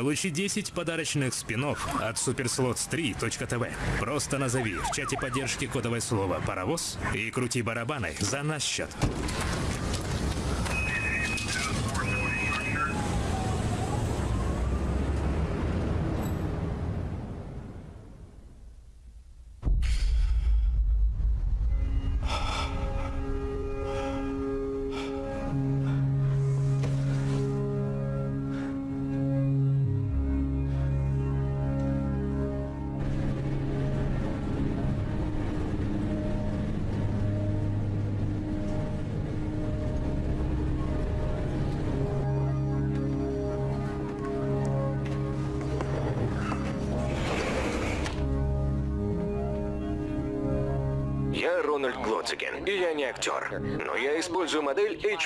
Получи 10 подарочных спинов от superslots3.tv. Просто назови в чате поддержки кодовое слово «паровоз» и крути барабаны за наш счет.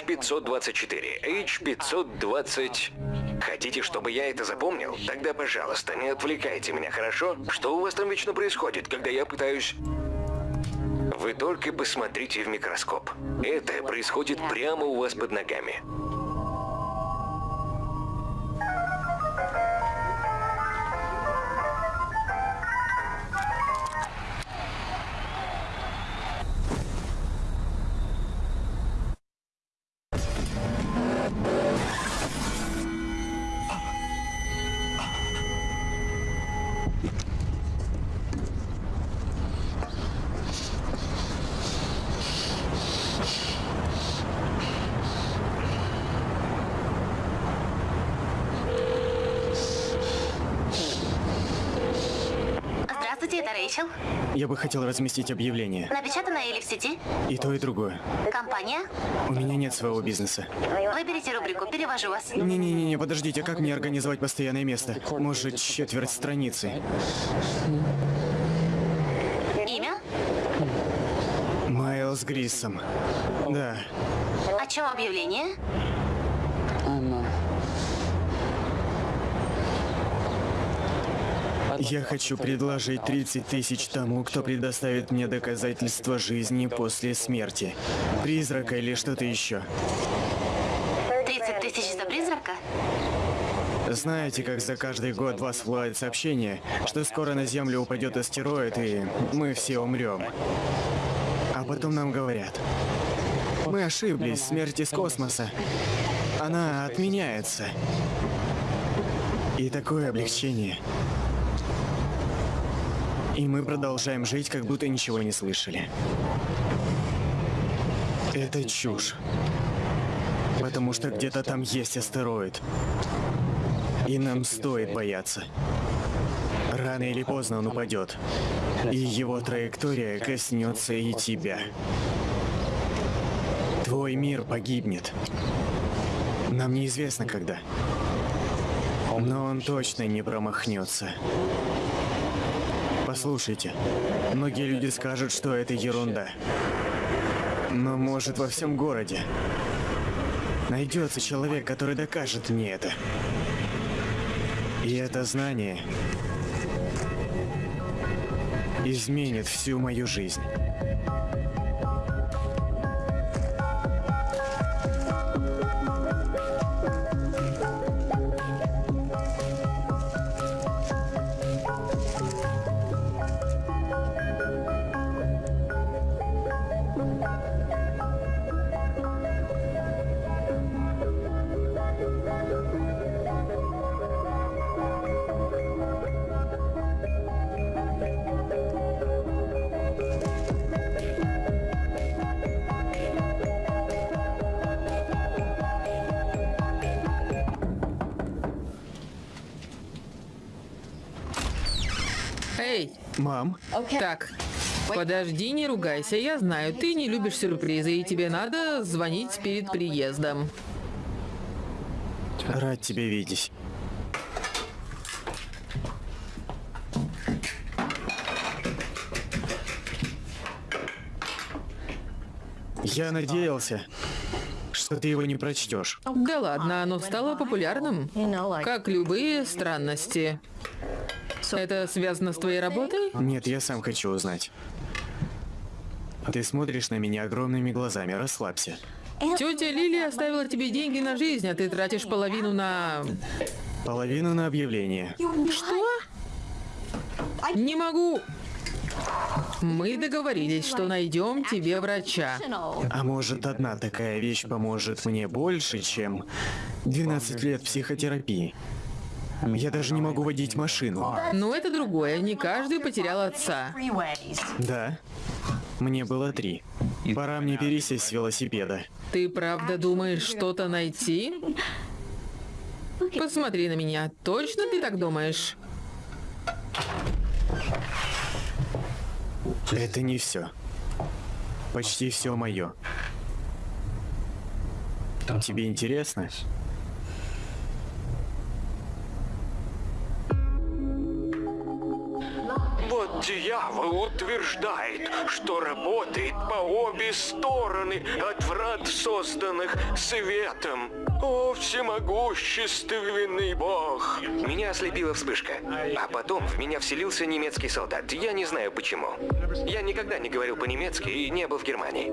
H524. H520... Хотите, чтобы я это запомнил? Тогда, пожалуйста, не отвлекайте меня, хорошо? Что у вас там вечно происходит, когда я пытаюсь... Вы только посмотрите в микроскоп. Это происходит прямо у вас под ногами. Это Рэйчел. Я бы хотел разместить объявление. Напечатано или в сети? И то, и другое. Компания? У меня нет своего бизнеса. Выберите рубрику, перевожу вас. Не-не-не, подождите, как мне организовать постоянное место? Может, четверть страницы? Имя? Майлз Гриссом. Да. О чем объявление? Я хочу предложить 30 тысяч тому, кто предоставит мне доказательства жизни после смерти. Призрака или что-то еще. 30 тысяч за призрака? Знаете, как за каждый год вас всплывает сообщение, что скоро на Землю упадет астероид и мы все умрем. А потом нам говорят, мы ошиблись, смерть из космоса. Она отменяется. И такое облегчение. И мы продолжаем жить, как будто ничего не слышали. Это чушь. Потому что где-то там есть астероид. И нам стоит бояться. Рано или поздно он упадет. И его траектория коснется и тебя. Твой мир погибнет. Нам неизвестно когда. Но он точно не промахнется. Послушайте, многие люди скажут, что это ерунда. Но может во всем городе найдется человек, который докажет мне это. И это знание изменит всю мою жизнь. Эй, Мам, так, подожди, не ругайся. Я знаю, ты не любишь сюрпризы, и тебе надо звонить перед приездом. рад тебя видеть. Я надеялся, что ты его не прочтешь. Да ладно, оно стало популярным. Как любые странности. Это связано с твоей работой? Нет, я сам хочу узнать. Ты смотришь на меня огромными глазами, расслабься. Тетя Лили оставила тебе деньги на жизнь, а ты тратишь половину на... Половину на объявление. Что? Не могу. Мы договорились, что найдем тебе врача. А может, одна такая вещь поможет мне больше, чем 12 лет психотерапии? Я даже не могу водить машину. Но это другое. Не каждый потерял отца. Да. Мне было три. Пора мне пересесть с велосипеда. Ты правда думаешь что-то найти? Посмотри на меня. Точно ты так думаешь? Это не все. Почти все мое. Тебе интересно? Вот дьявол утверждает, что работает по обе стороны от врат, созданных светом. О, всемогущественный бог! Меня ослепила вспышка, а потом в меня вселился немецкий солдат. Я не знаю почему. Я никогда не говорил по-немецки и не был в Германии.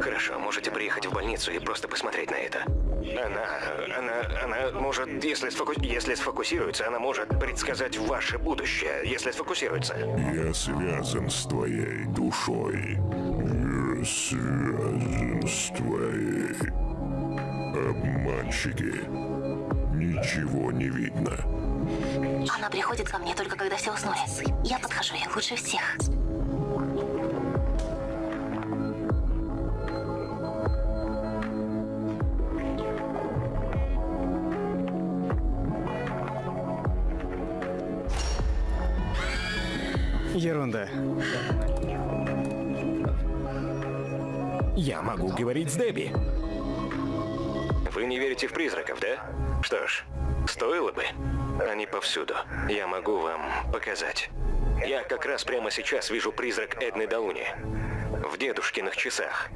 Хорошо, можете приехать в больницу и просто посмотреть на это. Она, она, она может, если, сфоку... если сфокусируется, она может предсказать ваше будущее, если сфокусируется. Я связан с твоей душой. Я связан с твоей. Обманщики. Ничего не видно. Она приходит ко мне только когда все уснули. Я подхожу ей лучше всех. Ерунда. Я могу говорить с Дебби. Вы не верите в призраков, да? Что ж, стоило бы. Они повсюду. Я могу вам показать. Я как раз прямо сейчас вижу призрак Эдны Дауни. В дедушкиных часах.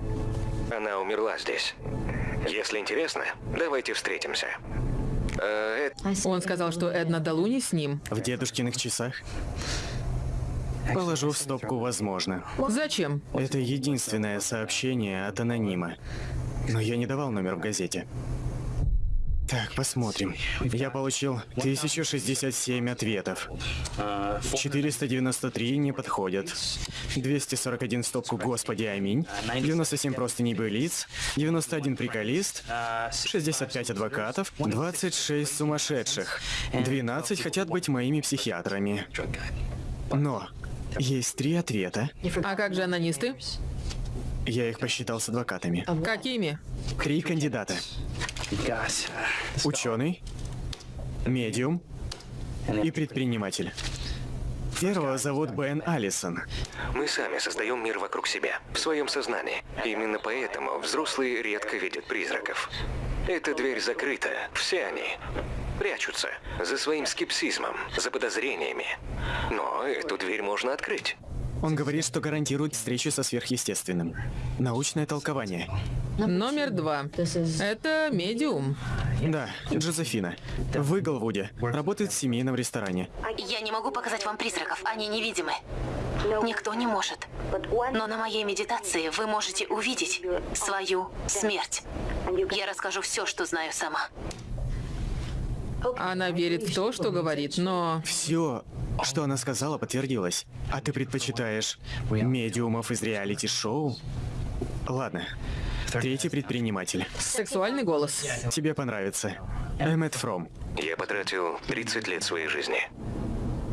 Она умерла здесь. Если интересно, давайте встретимся. Э, Эд- Он сказал, что Эдна Далуни с ним. В дедушкиных часах? Положу в стопку «возможно». Зачем? Это единственное сообщение от анонима. Но я не давал номер в газете. Так, посмотрим. Я получил 1067 ответов. 493 не подходят. 241 в стопку «Господи, аминь». 97 просто небылиц. 91 приколист. 65 адвокатов. 26 сумасшедших. 12 хотят быть моими психиатрами. Но есть три ответа. А как же анонисты? Я их посчитал с адвокатами. Какими? Три кандидата. Ученый, медиум и предприниматель. Первого зовут Бен Алисон. Мы сами создаем мир вокруг себя, в своем сознании. Именно поэтому взрослые редко видят призраков. Эта дверь закрыта, все они прячутся за своим скепсизмом, за подозрениями. Но эту дверь можно открыть. Он говорит, что гарантирует встречу со сверхъестественным. Научное толкование. Номер два. Это медиум. Да, Джозефина. В Иглвуде. Работает в семейном ресторане. Я не могу показать вам призраков, они невидимы. Никто не может. Но на моей медитации вы можете увидеть свою смерть. Я расскажу все, что знаю сама. Она верит в то, что говорит, но... Все, что она сказала, подтвердилось. А ты предпочитаешь медиумов из реалити-шоу? Ладно. Третий предприниматель. Сексуальный голос. Тебе понравится. Эммет Фром. Я потратил 30 лет своей жизни,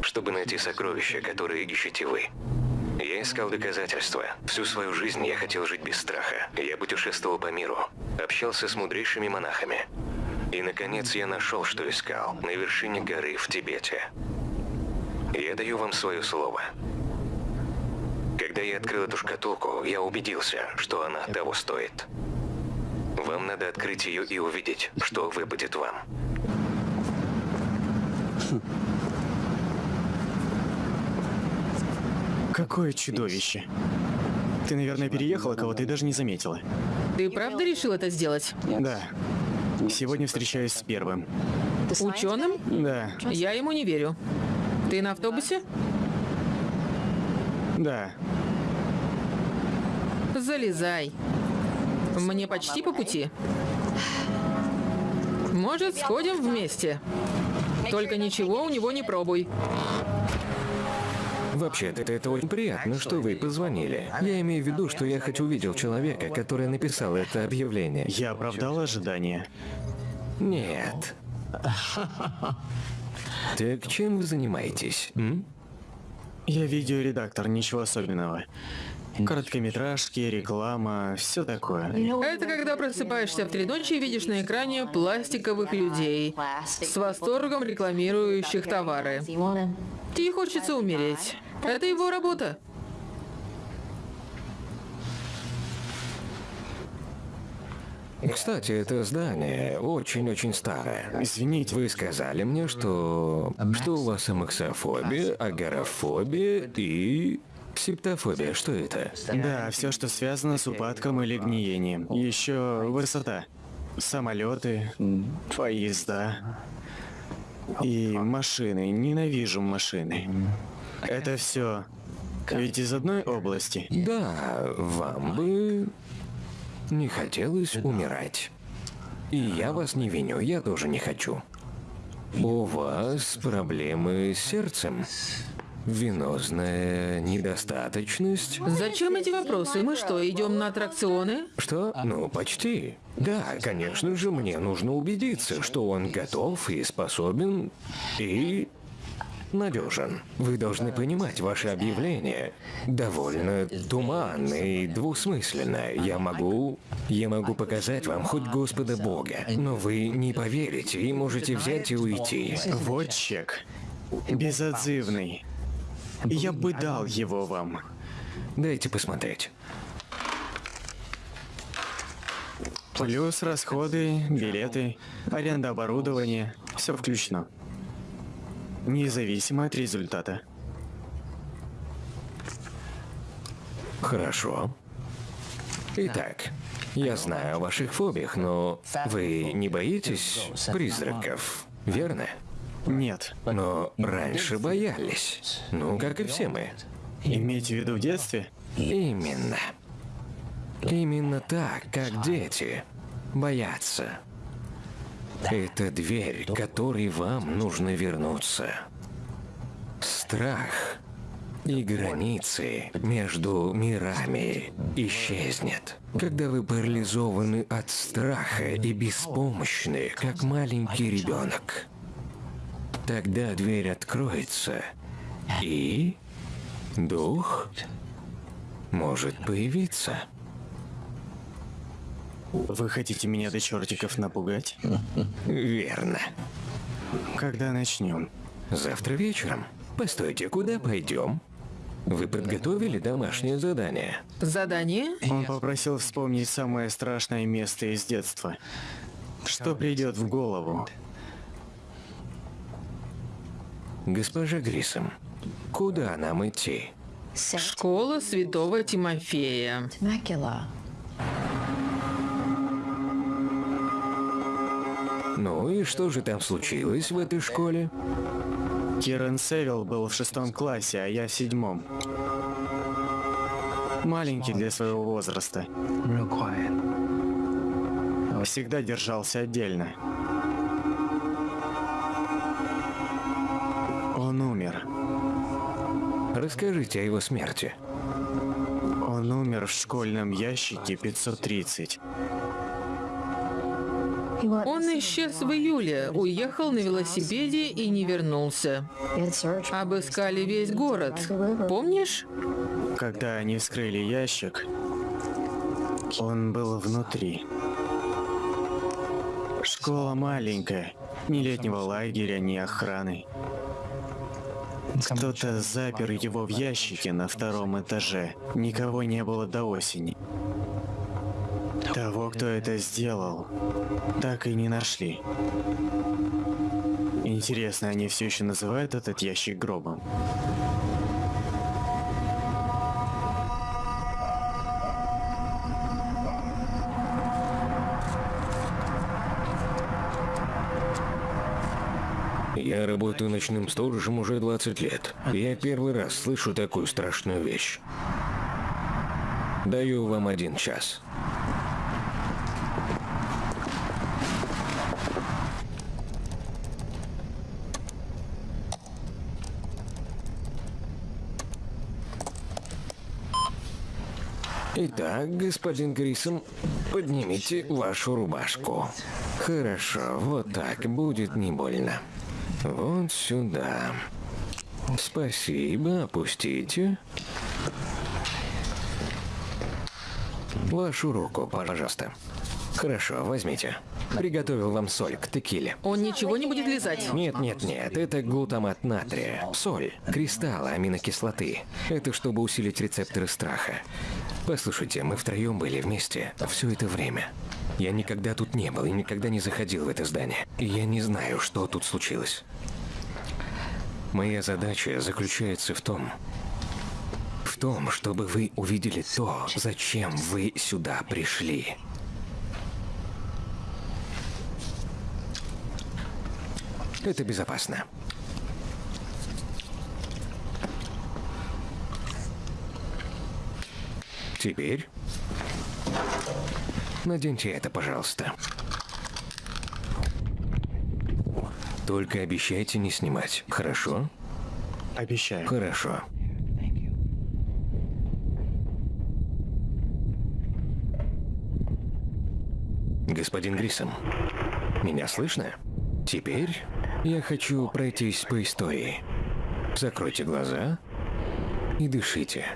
чтобы найти сокровища, которые ищете вы. Я искал доказательства. Всю свою жизнь я хотел жить без страха. Я путешествовал по миру, общался с мудрейшими монахами. И, наконец, я нашел, что искал, на вершине горы в Тибете. Я даю вам свое слово. Когда я открыл эту шкатулку, я убедился, что она того стоит. Вам надо открыть ее и увидеть, что выпадет вам. Какое чудовище. Ты, наверное, переехала кого-то и даже не заметила. Ты правда решил это сделать? Да. Сегодня встречаюсь с первым. Ученым? Да, Я ему не верю. Ты на автобусе? да. Залезай. Мне почти по пути. Может, сходим вместе? Только ничего у него не пробуй. Вообще-то это очень приятно, что вы позвонили. Я имею в виду, что я хоть увидел человека, который написал это объявление. Я оправдал ожидания. Нет. Так чем вы занимаетесь? М? Я видеоредактор, ничего особенного. Короткометражки, реклама, все такое. Это когда просыпаешься в три ночи и видишь на экране пластиковых людей с восторгом рекламирующих товары. Тебе хочется умереть. Это его работа. Кстати, это здание очень-очень старое. Извините, Вы сказали мне, что... что у вас амаксофобия, агорафобия и... септофобия. Что это? Да, все, что связано с упадком или гниением. Еще высота. Самолеты, поезда и машины. Ненавижу машины. Это все. Ведь из одной области. Да, вам бы... не хотелось умирать. И я вас не виню, я тоже не хочу. У вас проблемы с сердцем? Венозная недостаточность? Зачем эти вопросы? Мы что, идем на аттракционы? Что? Ну, почти. Да, конечно же, мне нужно убедиться, что он готов и способен, и надежен. Вы должны понимать, ваше объявление довольно туманное и двусмысленное. Я могу... Я могу показать вам хоть Господа Бога, но вы не поверите и можете взять и уйти. Вот чек. Безотзывный. Я бы дал его вам. Дайте посмотреть. Плюс расходы, билеты, аренда оборудования. Все включено. Независимо от результата. Хорошо. Итак, я знаю о ваших фобиях, но вы не боитесь призраков, верно? Нет. Но раньше боялись. Ну, как и все мы. Имейте в виду в детстве? Именно. Именно так, как дети боятся. Это дверь, к которой вам нужно вернуться. Страх и границы между мирами исчезнет. Когда вы парализованы от страха и беспомощны, как маленький ребенок. Тогда дверь откроется, и дух может появиться. Вы хотите меня до чертиков напугать? Верно. Когда начнем? Завтра вечером. Постойте, куда пойдем? Вы подготовили домашнее задание? Задание? Он попросил вспомнить самое страшное место из детства. Что придет в голову? Госпожа Грисом, куда нам идти? Школа Святого Тимофея. Ну и что же там случилось в этой школе? Кирен Севилл был в шестом классе, а я в седьмом. Маленький для своего возраста. Всегда держался отдельно. Он умер. Расскажите о его смерти. Он умер в школьном ящике 530. Он исчез в июле, уехал на велосипеде и не вернулся. Обыскали весь город. Помнишь? Когда они вскрыли ящик, он был внутри. Школа маленькая, ни летнего лагеря, ни охраны. Кто-то запер его в ящике на втором этаже. Никого не было до осени. Кто это сделал, так и не нашли. Интересно, они все еще называют этот ящик гробом? Я работаю ночным сторожем уже 20 лет. Я первый раз слышу такую страшную вещь. Даю вам один час. Итак, господин Грисом, поднимите вашу рубашку. Хорошо, вот так, будет не больно. Вот сюда. Спасибо, опустите. Вашу руку, пожалуйста. Хорошо, возьмите. Приготовил вам соль к текиле. Он ничего не будет лизать. Нет, нет, нет, это глутамат натрия. Соль, кристаллы аминокислоты. Это чтобы усилить рецепторы страха. Послушайте, мы втроем были вместе все это время. Я никогда тут не был и никогда не заходил в это здание. И я не знаю, что тут случилось. Моя задача заключается в том, в том, чтобы вы увидели то, зачем вы сюда пришли. Это безопасно. Теперь наденьте это, пожалуйста. Только обещайте не снимать, хорошо? Обещаю. Хорошо. Господин Грисом, меня слышно? Теперь я хочу пройтись по истории. Закройте глаза и дышите.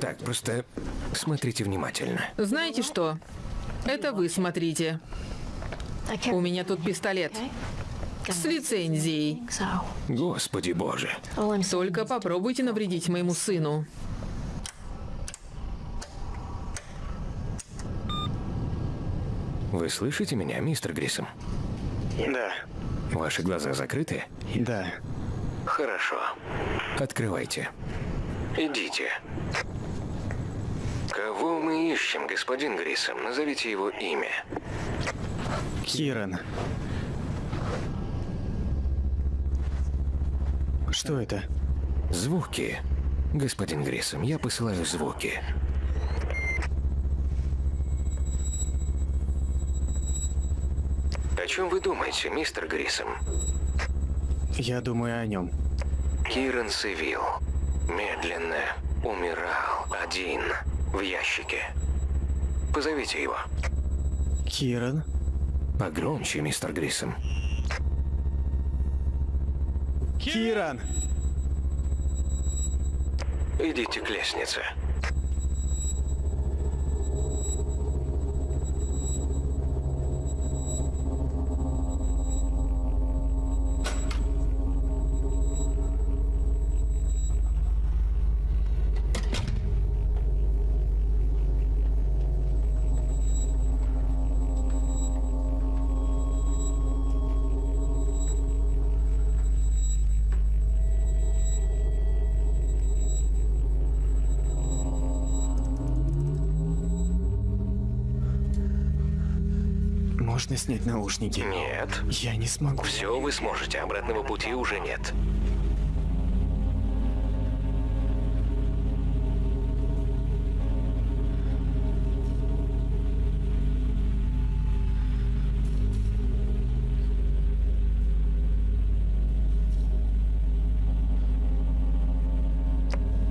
Так, просто смотрите внимательно. Знаете что? Это вы смотрите. У меня тут пистолет. С лицензией. Господи боже. Только попробуйте навредить моему сыну. Вы слышите меня, мистер Грисом? Да, Ваши глаза закрыты? да. Хорошо. Открывайте. Идите. Мы ищем, господин Грисом? Назовите его имя. Киран. Что это? Звуки. Господин Грисом, я посылаю звуки. О чем вы думаете, мистер Грисом? Я думаю о нем. Киран Севил медленно умирал один в ящике. Позовите его. Киран? Погромче, мистер Грисом. Киран! Идите к лестнице. Снять наушники? Нет. Я не смогу. Все вы сможете, обратного пути уже нет.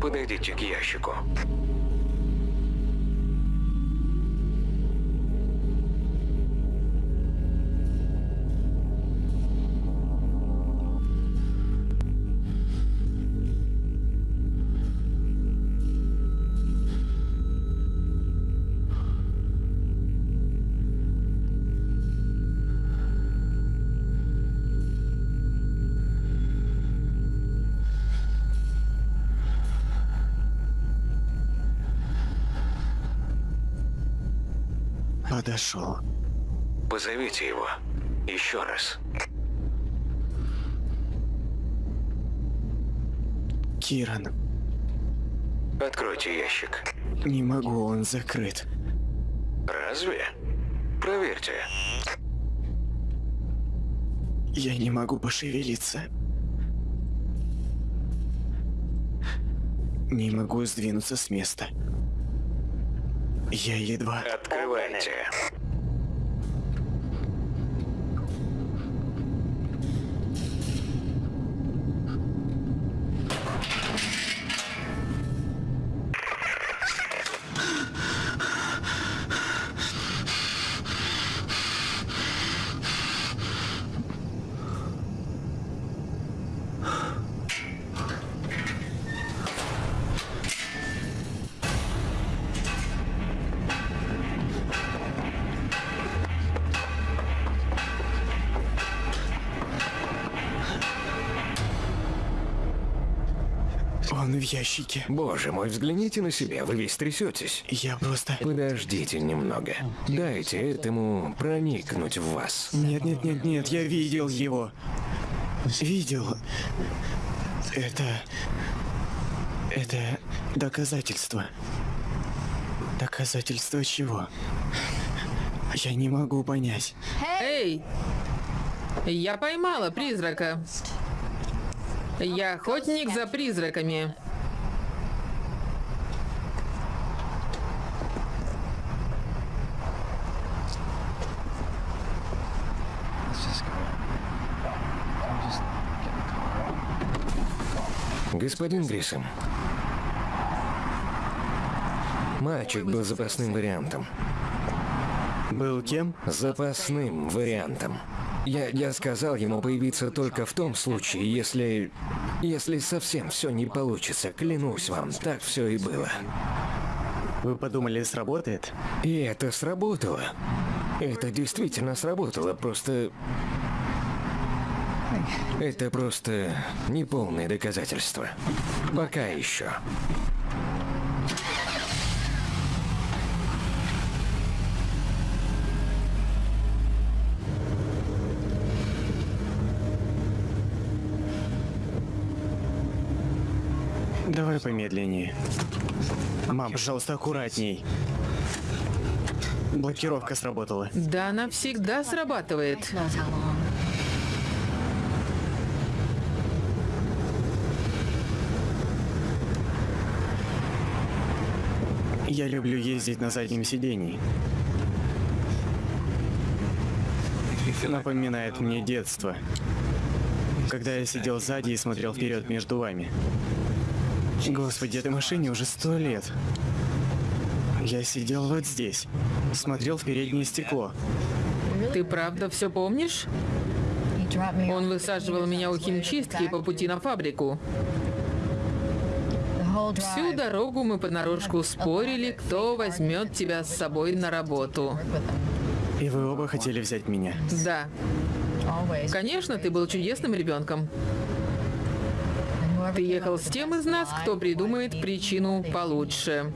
Подойдите к ящику. Подошел. Позовите его. Еще раз. Киран. Откройте ящик. Не могу, он закрыт. Разве? Проверьте. Я не могу пошевелиться. Не могу сдвинуться с места. Я едва... Открывайте. Ящике. Боже мой, взгляните на себя, вы весь трясетесь. Я просто... Подождите немного. Дайте этому проникнуть в вас. Нет, нет, нет, нет, я видел его. Видел. Это... Это доказательство. Доказательство чего? Я не могу понять. Эй! Я поймала призрака. Я охотник за призраками. Господин Грисом. Мальчик был запасным вариантом. Был кем? Запасным вариантом. Я, я сказал ему появиться только в том случае, если... Если совсем все не получится. Клянусь вам, так все и было. Вы подумали, сработает? И это сработало. Это действительно сработало, просто... Это просто неполное доказательство. Пока еще. Давай помедленнее. Мам, пожалуйста, аккуратней. Блокировка сработала. Да она всегда срабатывает. Я люблю ездить на заднем сидении. Напоминает мне детство. Когда я сидел сзади и смотрел вперед между вами. Господи, этой машине уже сто лет. Я сидел вот здесь, смотрел в переднее стекло. Ты правда все помнишь? Он высаживал меня у химчистки по пути на фабрику. Всю дорогу мы понарошку спорили, кто возьмет тебя с собой на работу. И вы оба хотели взять меня. Да, конечно, ты был чудесным ребенком. Ты ехал с тем из нас, кто придумает причину получше.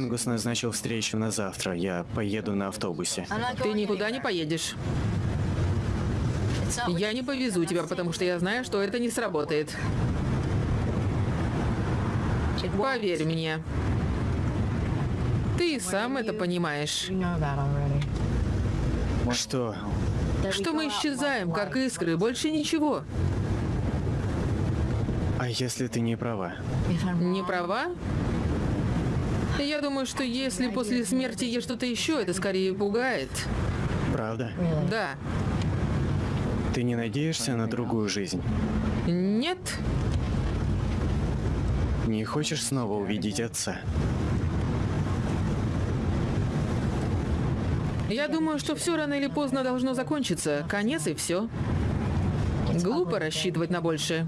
Хангус назначил встречу на завтра. Я поеду на автобусе. Ты никуда не поедешь. Я не повезу тебя, потому что я знаю, что это не сработает. Поверь мне. Ты сам это понимаешь. Что? Что мы исчезаем, как искры, больше ничего. А если ты не права? Не права? Я думаю, что если после смерти есть что-то еще, это скорее пугает. Правда? Да. Ты не надеешься на другую жизнь? Нет. Не хочешь снова увидеть отца? Я думаю, что все рано или поздно должно закончиться. Конец и все. Глупо рассчитывать на большее.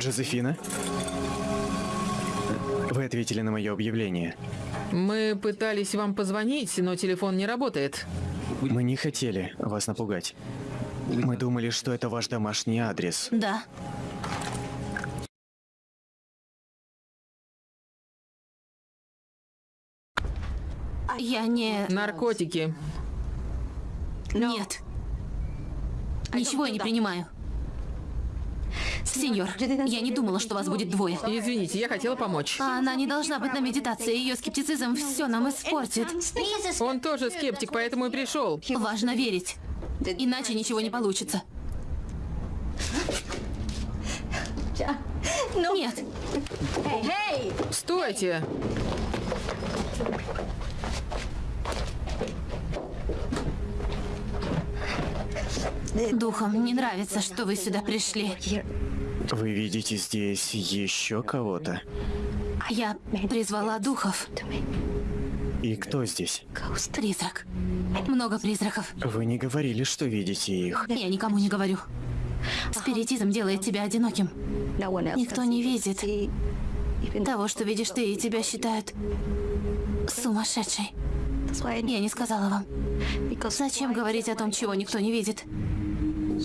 Джозефина? Вы ответили на мое объявление. Мы пытались вам позвонить, но телефон не работает. Мы не хотели вас напугать. Мы думали, что это ваш домашний адрес. Да. Я не... Наркотики. Нет. Ничего я не принимаю. Сеньор, я не думала, что вас будет двое. Извините, я хотела помочь. А Она не должна быть на медитации. Ее скептицизм все нам испортит. Он тоже скептик, поэтому и пришел. Важно верить. Иначе ничего не получится. Нет. Стойте! Духам не нравится, что вы сюда пришли. Вы видите здесь еще кого-то? Я призвала духов. И кто здесь? Призрак. Много призраков. Вы не говорили, что видите их. Я никому не говорю. Спиритизм делает тебя одиноким. Никто не видит того, что видишь ты, и тебя считают сумасшедшей. Я не сказала вам. Зачем говорить о том, чего никто не видит?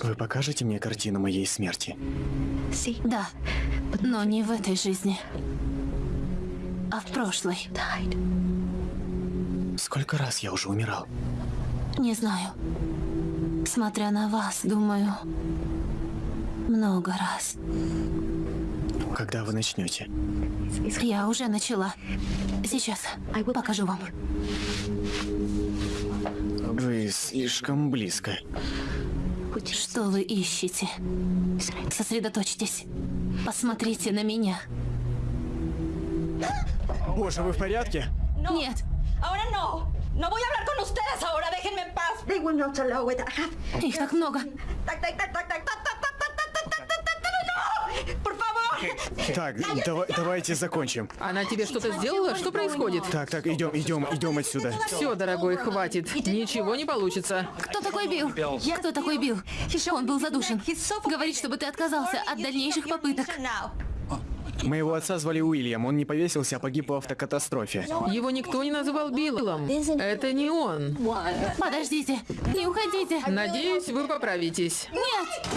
Вы покажете мне картину моей смерти? Да, но не в этой жизни, а в прошлой. Сколько раз я уже умирал? Не знаю. Смотря на вас, думаю, много раз. Когда вы начнете? Я уже начала. Сейчас покажу вам. Вы слишком близко. Что вы ищете? Сосредоточьтесь. Посмотрите на меня. Боже, вы в порядке? Нет, Ahora no. No voy a hablar con ustedes ahora. Déjenme en paz. They will not allow it. их так много. Так, так, так, так, так, так, так, так, так, так, так, так, так, так, no! Por favor. Так, дава- давайте закончим. Она тебе что-то сделала? Что происходит? Так, так, идем, идем, идем отсюда. Все, дорогой, хватит. Ничего не получится. Кто такой Билл? Кто такой Билл? Он был задушен. Говорит, чтобы ты отказался от дальнейших попыток. Моего отца звали Уильям, он не повесился, а погиб в автокатастрофе. Его никто не называл Биллом. Это не он. Подождите, не уходите. Надеюсь, вы поправитесь. Нет!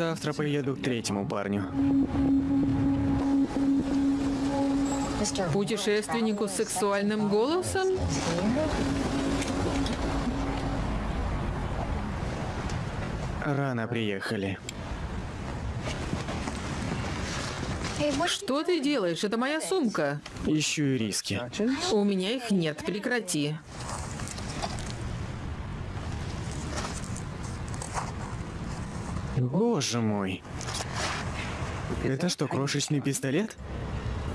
Завтра поеду к третьему парню. Путешественнику с сексуальным голосом? Рано приехали. Что ты делаешь? Это моя сумка. Ищу риски. У меня их нет. Прекрати. Боже мой. Это что, крошечный пистолет?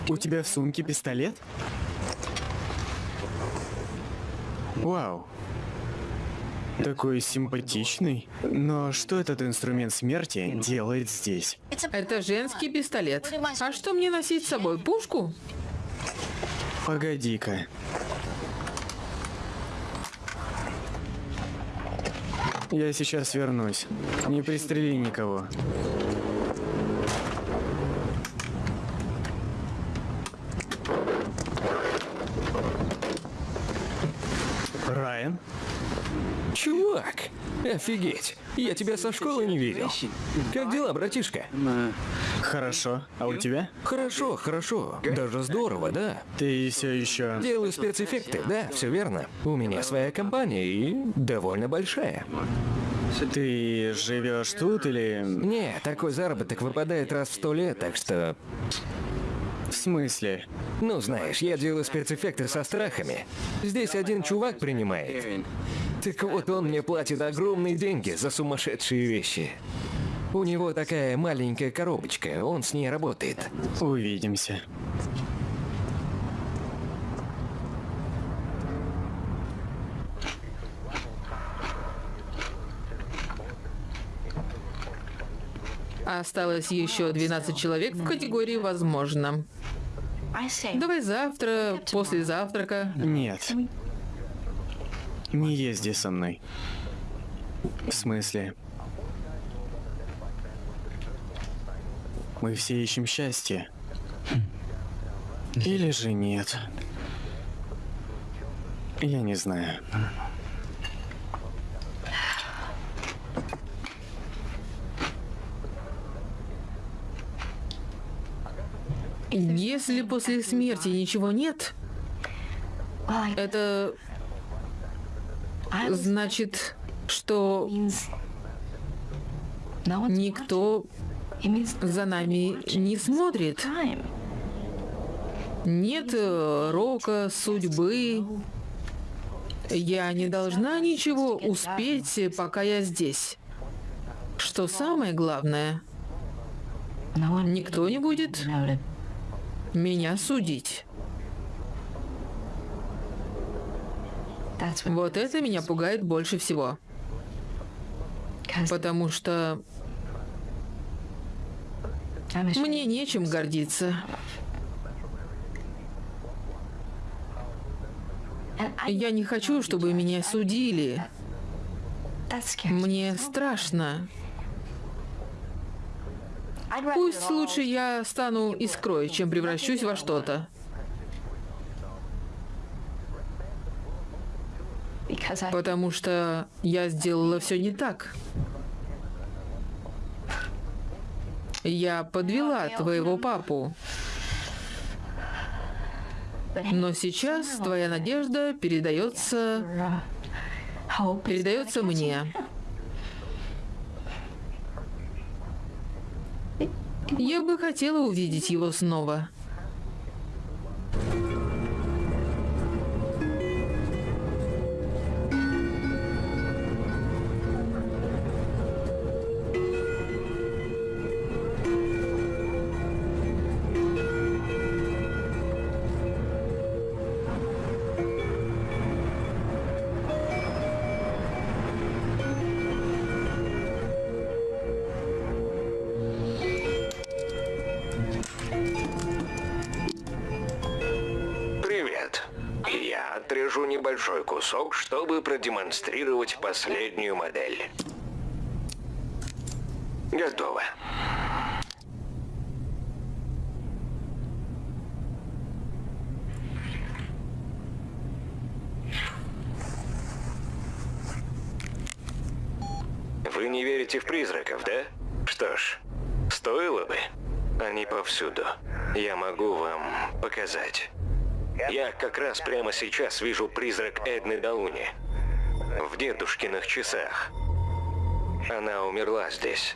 У тебя в сумке пистолет? Вау. Такой симпатичный. Но что этот инструмент смерти делает здесь? Это женский пистолет. А что мне носить с собой? Пушку? Погоди-ка. Я сейчас вернусь. Не пристрели никого. Райан? Чувак, офигеть. Я тебя со школы не видел. Как дела, братишка? Хорошо. А у тебя? Хорошо, хорошо. Даже здорово, да. Ты все еще... Делаю спецэффекты, да, все верно. У меня своя компания и довольно большая. Ты живешь тут или... Не, такой заработок выпадает раз в сто лет, так что... В смысле? Ну, знаешь, я делаю спецэффекты со страхами. Здесь один чувак принимает. Так вот, он мне платит огромные деньги за сумасшедшие вещи. У него такая маленькая коробочка, он с ней работает. Увидимся. Осталось еще 12 человек в категории «возможно». Давай завтра, после завтрака. Нет. Не езди со мной. В смысле? Мы все ищем счастье. Или же нет. Я не знаю. Если после смерти ничего нет, это значит, что никто за нами не смотрит. Нет э, рока, судьбы. Я не должна ничего успеть, пока я здесь. Что самое главное, никто не будет меня судить. Вот это меня пугает больше всего. Потому что мне нечем гордиться. Я не хочу, чтобы меня судили. Мне страшно. Пусть лучше я стану искрой, чем превращусь во что-то. Потому что я сделала все не так. Я подвела твоего папу. Но сейчас твоя надежда передается... передается мне. Я бы хотела увидеть его снова. Отрежу небольшой кусок, чтобы продемонстрировать последнюю модель. Готово. Вы не верите в призраков, да? Что ж, стоило бы. Они повсюду. Я могу вам показать. Я как раз прямо сейчас вижу призрак Эдны Дауни. В дедушкиных часах. Она умерла здесь.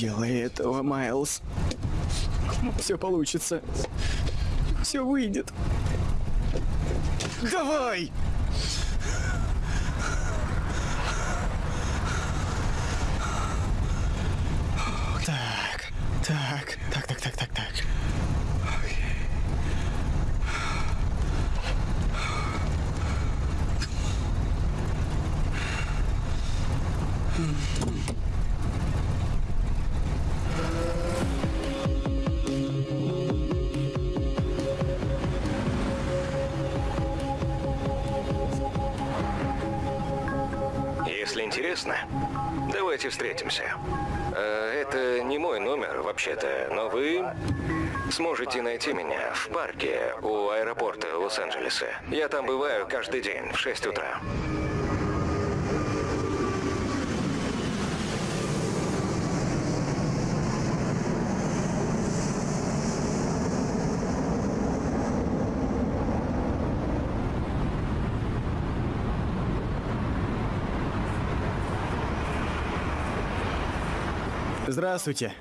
Делай этого, Майлз. Все получится. Все выйдет. Давай! Так, так, так, так, так, так, так. Если интересно, давайте встретимся. Э, Это не мой номер, вообще-то, но вы сможете найти меня в парке у аэропорта Лос-Анджелеса. Я там бываю каждый день в 6 утра. Здравствуйте.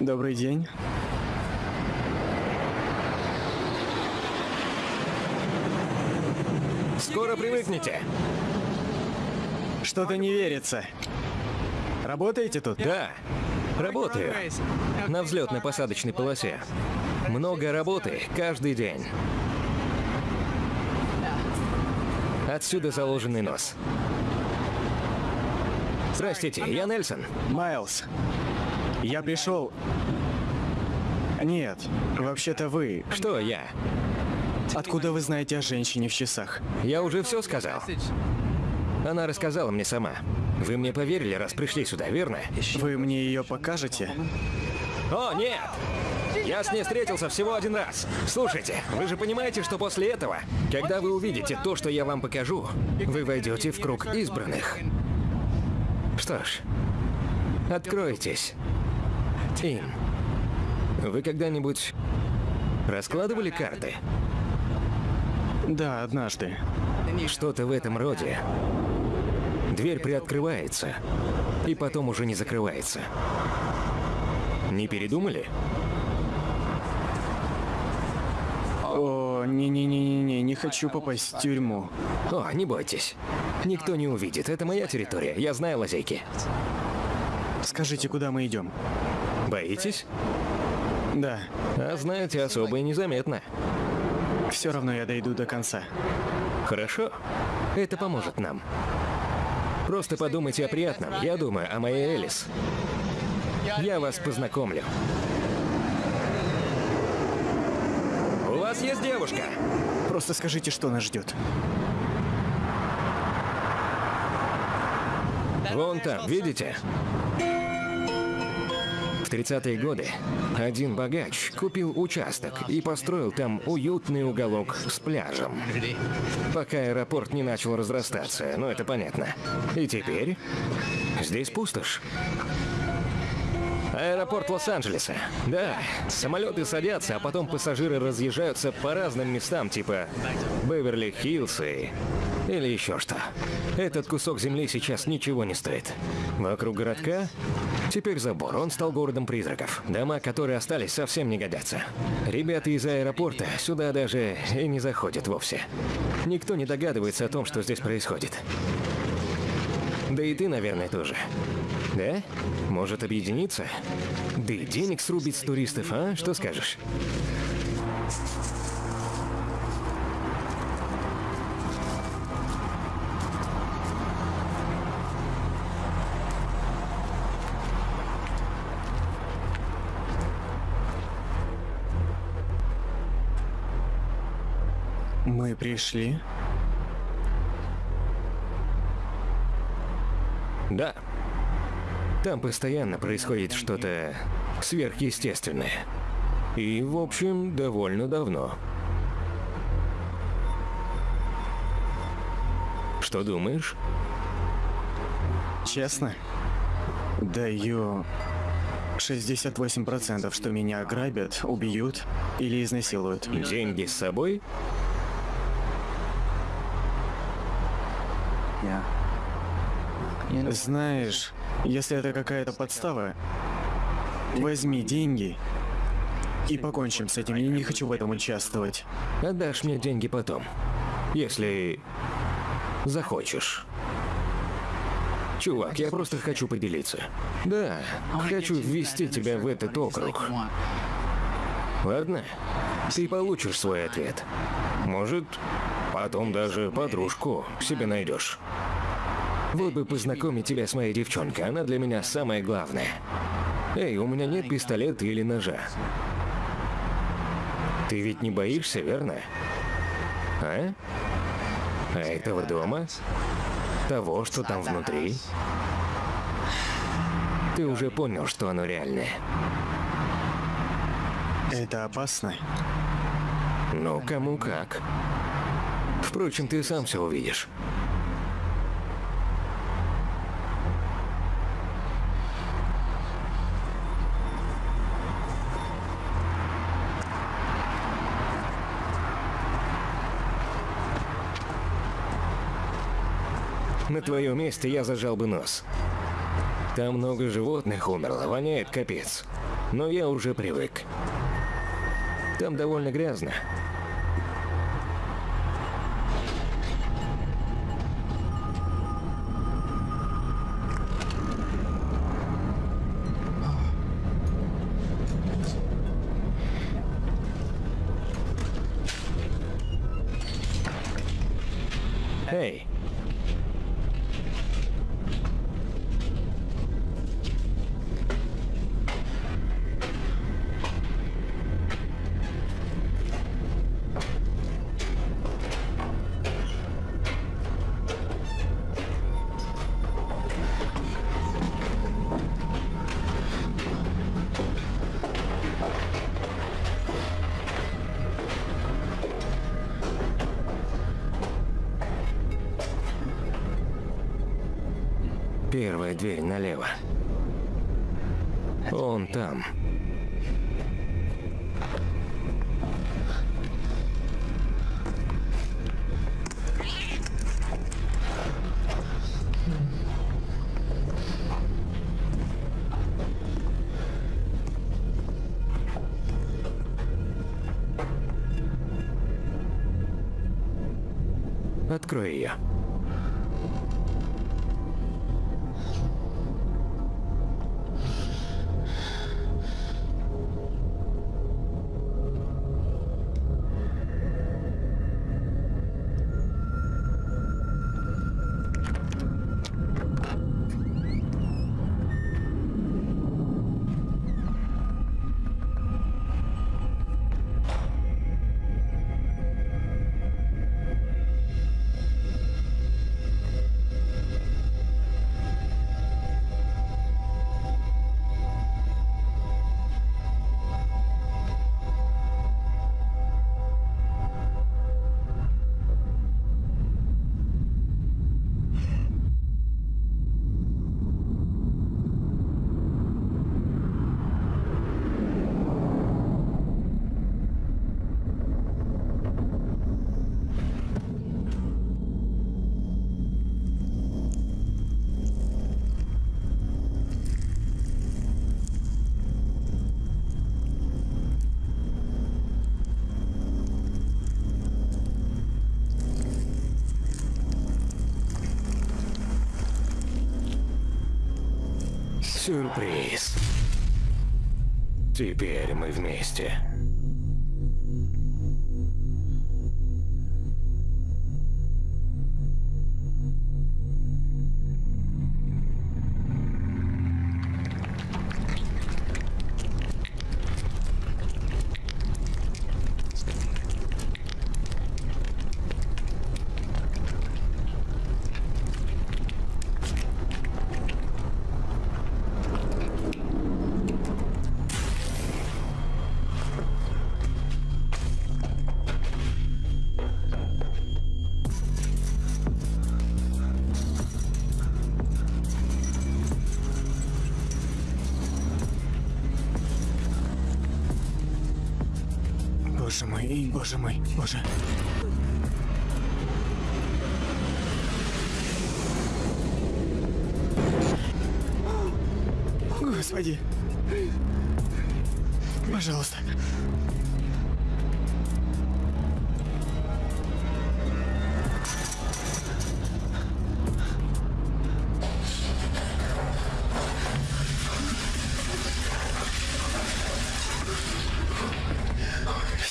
Добрый день. Скоро привыкнете. Что-то не верится. Работаете тут? Да, работаю. На взлетно-посадочной полосе. Много работы каждый день. Отсюда заложенный нос. Простите, я Нельсон. Майлз, я пришел... Нет, вообще-то вы. Что я? Откуда вы знаете о женщине в часах? Я уже все сказал. Она рассказала мне сама. Вы мне поверили, раз пришли сюда, верно? Вы мне ее покажете? О, нет! Я с ней встретился всего один раз. Слушайте, вы же понимаете, что после этого, когда вы увидите то, что я вам покажу, вы войдете в круг избранных. Что ж, откройтесь. Им. Вы когда-нибудь раскладывали карты? Да, однажды. Что-то в этом роде. Дверь приоткрывается, и потом уже не закрывается. Не передумали? О, не-не-не-не-не, не хочу попасть в тюрьму. О, не бойтесь. Никто не увидит. Это моя территория. Я знаю лазейки. Скажите, куда мы идем? Боитесь? Да, А знаете, особо и незаметно. все равно я дойду до конца. Хорошо? Это поможет нам. Просто подумайте о приятном. Я думаю о моей Элис. Я вас познакомлю. У вас есть девушка? Просто скажите, что нас ждет. Вон там, видите? В 30-е годы один богач купил участок и построил там уютный уголок с пляжем. Пока аэропорт не начал разрастаться, ну это понятно. И теперь здесь пустошь. Аэропорт Лос-Анджелеса. Да, самолеты садятся, а потом пассажиры разъезжаются по разным местам, типа Беверли-Хиллз и... Или еще что. Этот кусок земли сейчас ничего не стоит. Вокруг городка теперь забор. Он стал городом призраков. Дома, которые остались, совсем не годятся. Ребята из аэропорта сюда даже и не заходят вовсе. Никто не догадывается о том, что здесь происходит. Да и ты, наверное, тоже. Да? Может объединиться? Да и денег срубить с туристов, а? Что скажешь? Мы пришли. Да. Там постоянно происходит что-то сверхъестественное. И, в общем, довольно давно. Что думаешь? Честно? Даю 68%, что меня ограбят, убьют или изнасилуют. Деньги с собой? Знаешь, если это какая-то подстава, возьми деньги и покончим с этим. Я не хочу в этом участвовать. Отдашь мне деньги потом. Если захочешь. Чувак, я просто хочу поделиться. Да, хочу ввести тебя в этот округ. Ладно, ты получишь свой ответ. Может, потом даже подружку себе найдешь. Вот бы познакомить тебя с моей девчонкой, она для меня самое главное. Эй, у меня нет пистолета или ножа. Ты ведь не боишься, верно? А? А этого дома? Того, что там внутри? Ты уже понял, что оно реальное. Это опасно. Ну, кому как. Впрочем, ты сам все увидишь. Твоем месте я зажал бы нос. Там много животных умерло, воняет капец. Но я уже привык. Там довольно грязно. Первая дверь Сюрприз. Теперь мы вместе. Боже мой,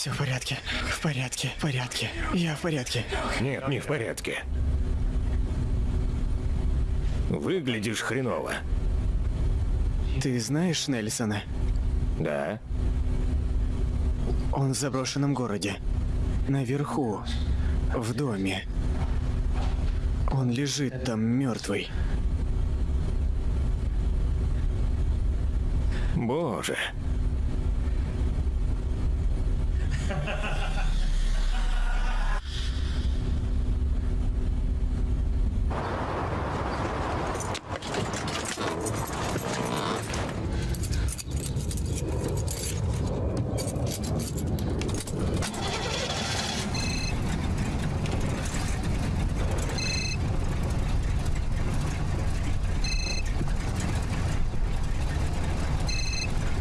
Все в порядке, в порядке, в порядке. Я в порядке. Нет, не в порядке. Выглядишь хреново. Ты знаешь Нельсона? Да? Он в заброшенном городе. Наверху. В доме. Он лежит там мертвый. Боже.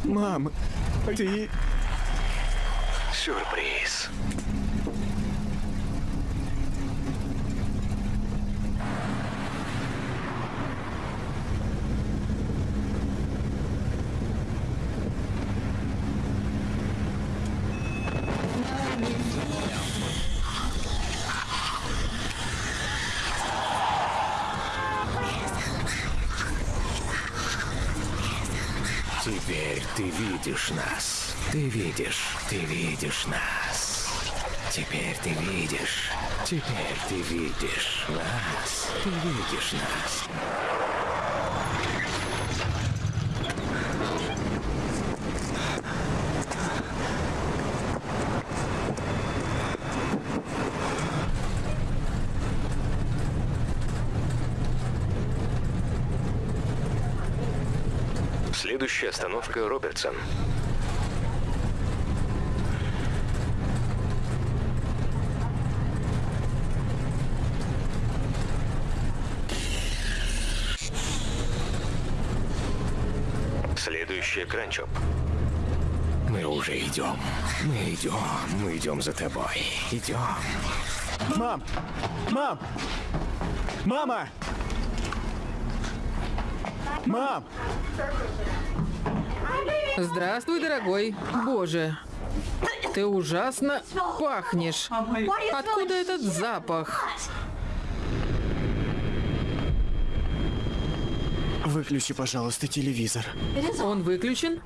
Мам, ты... Сюрприз. Теперь ты видишь нас. Ты видишь, ты видишь нас. Теперь ты видишь. Теперь ты видишь нас. Ты видишь нас. Следующая остановка Робертсон. Следующая Кранчоп. Мы уже идем. Мы идем. Мы идем за тобой. Идем. Мам! Мам! Мама! Мам! Здравствуй, дорогой. Боже, ты ужасно пахнешь. Откуда этот запах? Выключи, пожалуйста, телевизор. Он выключен?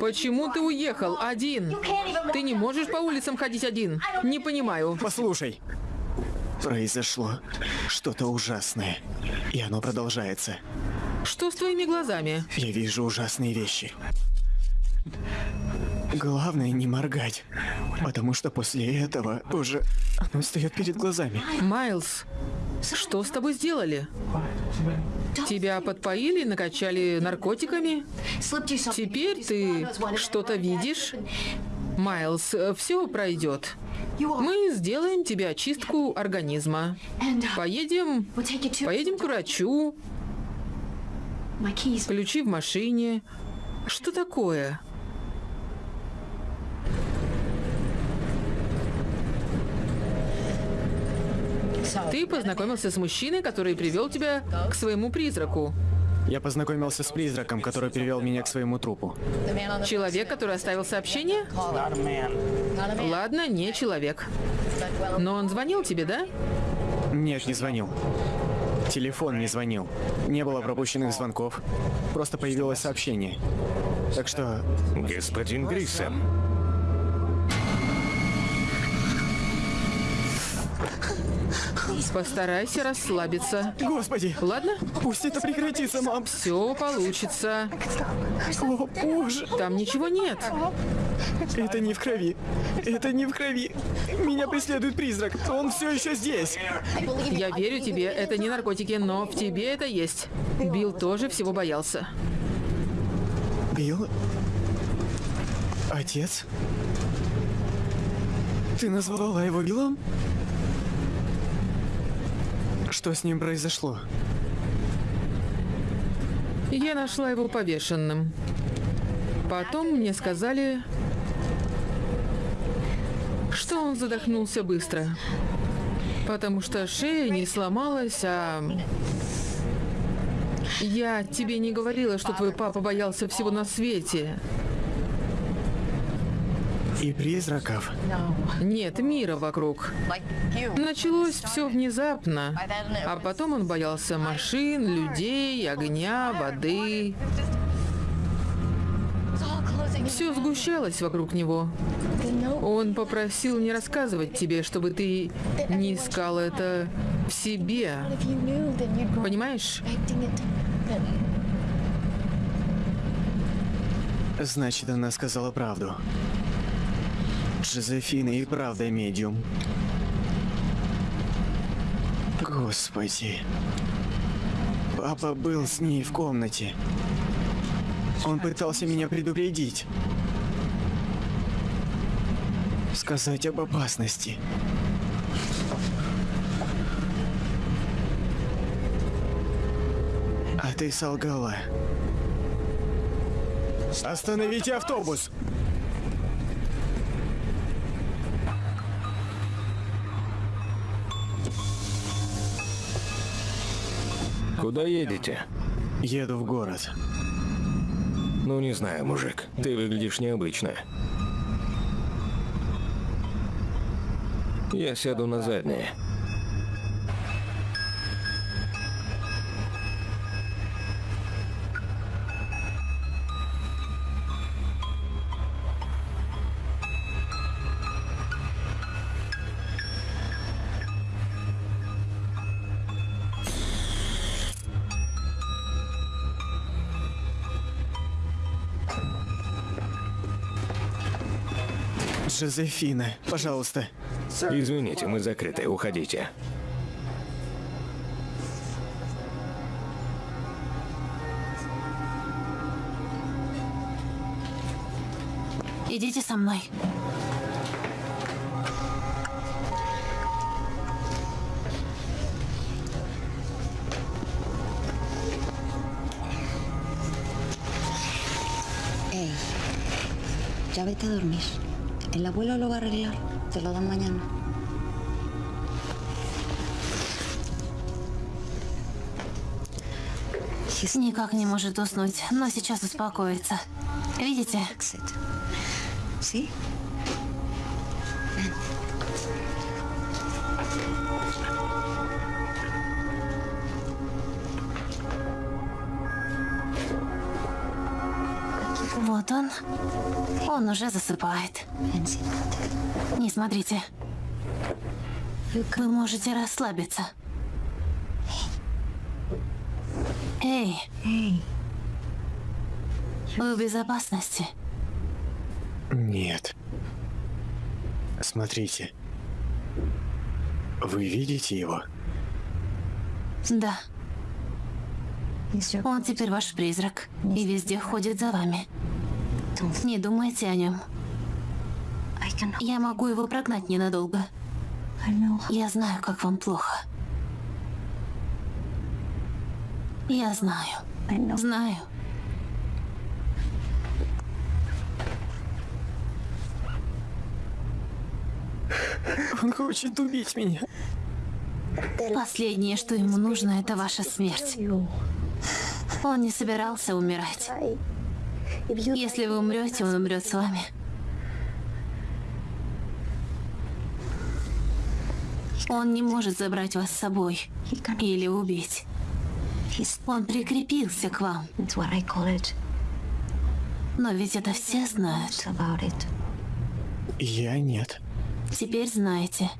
Почему ты уехал один? Ты не можешь по улицам ходить один? Не понимаю. Послушай. Произошло что-то ужасное. И оно продолжается. Что с твоими глазами? Я вижу ужасные вещи. Главное не моргать, потому что после этого уже оно встает перед глазами. Майлз, что с тобой сделали? Тебя подпоили, накачали наркотиками? Теперь ты что-то видишь? Майлз, все пройдет. Мы сделаем тебе очистку организма. Поедем, поедем к врачу. Ключи в машине. Что такое? Ты познакомился с мужчиной, который привел тебя к своему призраку. Я познакомился с призраком, который привел меня к своему трупу. Человек, который оставил сообщение? Ладно, не человек. Но он звонил тебе, да? Нет, не звонил. Телефон не звонил. Не было пропущенных звонков. Просто появилось сообщение. Так что... Господин Грисом. Постарайся расслабиться. Господи! Ладно? Пусть это прекратится, мам! Все получится. О, боже! Там ничего нет. Это не в крови. Это не в крови. Меня преследует призрак. Он все еще здесь. Я верю тебе, это не наркотики, но в тебе это есть. Билл тоже всего боялся. Билл? Отец? Ты назвала его Биллом? Что с ним произошло? Я нашла его повешенным. Потом мне сказали, что он задохнулся быстро. Потому что шея не сломалась, а... Я тебе не говорила, что твой папа боялся всего на свете. И призраков? Нет, мира вокруг. Началось все внезапно, а потом он боялся машин, людей, огня, воды. Все сгущалось вокруг него. Он попросил не рассказывать тебе, чтобы ты не искал это в себе. Понимаешь? Значит, она сказала правду. Джозефина и правда медиум. Господи. Папа был с ней в комнате. Он пытался меня предупредить. Сказать об опасности. А ты солгала. Остановите автобус! Куда едете? Еду в город. Ну, не знаю, мужик. Ты выглядишь необычно. Я сяду на заднее. Жозефина, пожалуйста. Извините, мы закрыты. Уходите. Идите со мной. Ey, ya vete a dormir. El abuelo lo va a arreglar. Te lo dan mañana. Никак не может уснуть, но сейчас успокоится. Видите? ¿Sí? Вот он. Он уже засыпает. Не смотрите. Вы можете расслабиться. Эй, вы в безопасности. Нет. Смотрите. Вы видите его? Да, он теперь ваш призрак и везде ходит за вами. Не думайте о нем. Я могу его прогнать ненадолго. Я знаю, как вам плохо. Я знаю. Знаю. Он хочет убить меня. Последнее, что ему нужно, это ваша смерть. Он не собирался умирать. Если вы умрете, он умрет с вами. Он не может забрать вас с собой или убить. Он прикрепился к вам. Но ведь это все знают. Я нет. Теперь знаете.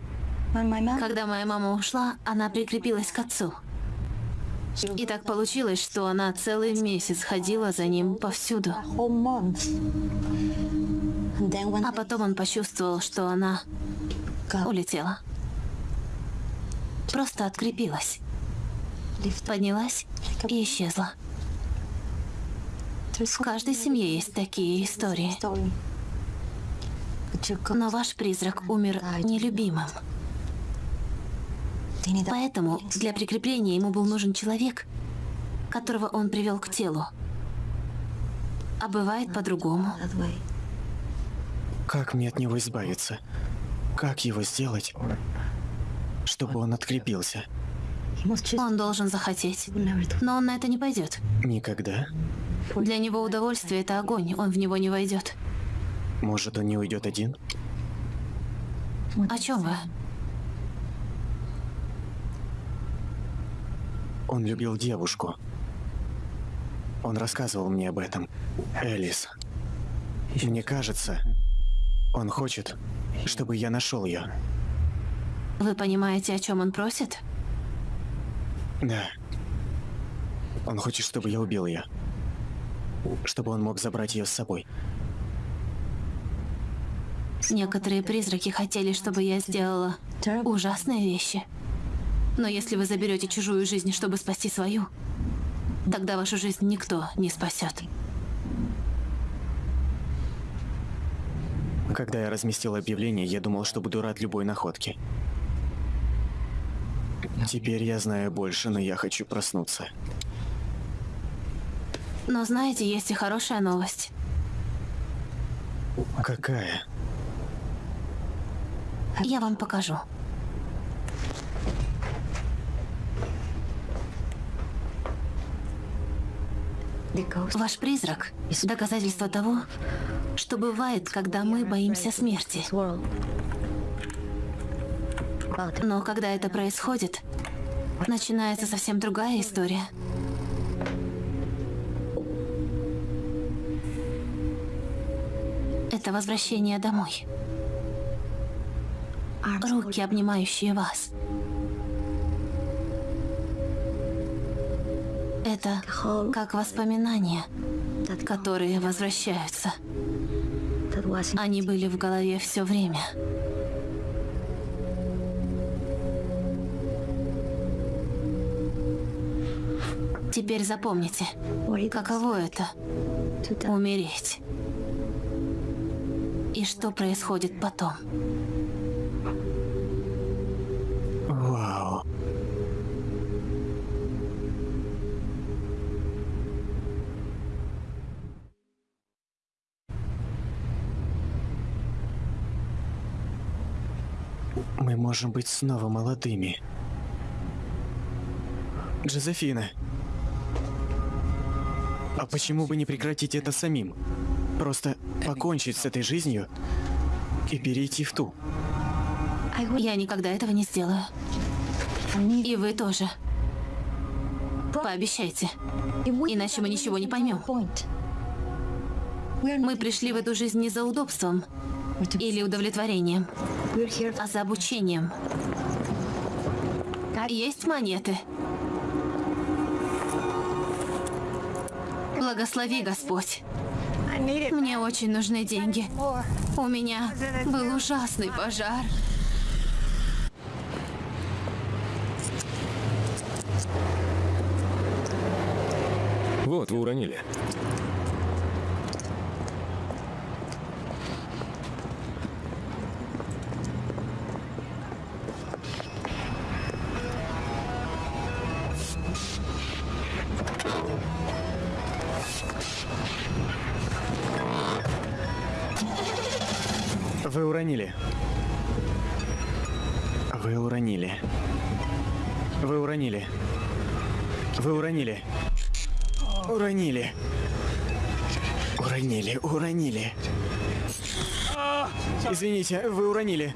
Когда моя мама ушла, она прикрепилась к отцу. И так получилось, что она целый месяц ходила за ним повсюду. А потом он почувствовал, что она улетела. Просто открепилась. Поднялась и исчезла. В каждой семье есть такие истории. Но ваш призрак умер нелюбимым. Поэтому для прикрепления ему был нужен человек, которого он привел к телу. А бывает по-другому. Как мне от него избавиться? Как его сделать, чтобы он открепился? Он должен захотеть. Но он на это не пойдет. Никогда? Для него удовольствие – это огонь, он в него не войдет. Может, он не уйдет один? О чем вы? Он любил девушку. Он рассказывал мне об этом. Элис. Мне кажется, он хочет, чтобы я нашел ее. Вы понимаете, о чем он просит? Да. Он хочет, чтобы я убил ее. Чтобы он мог забрать ее с собой. Некоторые призраки хотели, чтобы я сделала ужасные вещи. Но если вы заберете чужую жизнь, чтобы спасти свою, тогда вашу жизнь никто не спасет. Когда я разместил объявление, я думал, что буду рад любой находке. Теперь я знаю больше, но я хочу проснуться. Но знаете, есть и хорошая новость. Какая? Я вам покажу. Ваш призрак – доказательство того, что бывает, когда мы боимся смерти. Но когда это происходит, начинается совсем другая история. Это возвращение домой. Руки, обнимающие вас. Это как воспоминания, которые возвращаются. Они были в голове все время. Теперь запомните, каково это — умереть. И что происходит потом? Можем быть снова молодыми. Джозефина. А почему бы не прекратить это самим? Просто покончить с этой жизнью и перейти в ту. Я никогда этого не сделаю. И вы тоже. Пообещайте. Иначе мы ничего не поймем. Мы пришли в эту жизнь не за удобством или удовлетворением, а за обучением. Есть монеты. Благослови, Господь. Мне очень нужны деньги. У меня был ужасный пожар. Вот, вы уронили. Извините, вы уронили.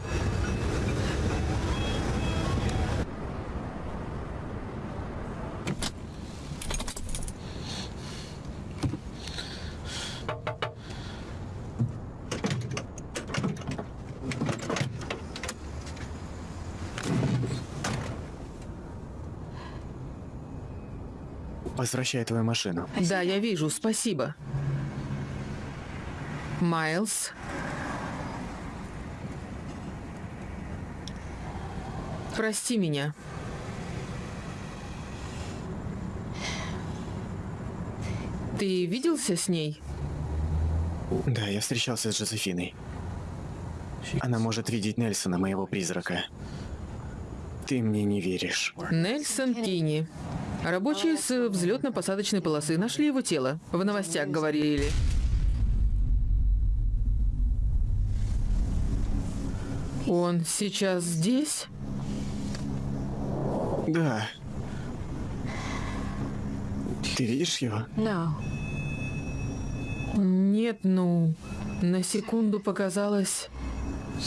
Возвращай твою машину. Да, я вижу, спасибо. Майлз. Прости меня. Ты виделся с ней? Да, я встречался с Джозефиной. Она может видеть Нельсона, моего призрака. Ты мне не веришь. Нельсон Кини. Рабочие с взлетно-посадочной полосы нашли его тело. В новостях говорили. Он сейчас здесь? Да. Ты видишь его? Нет, ну, на секунду показалось...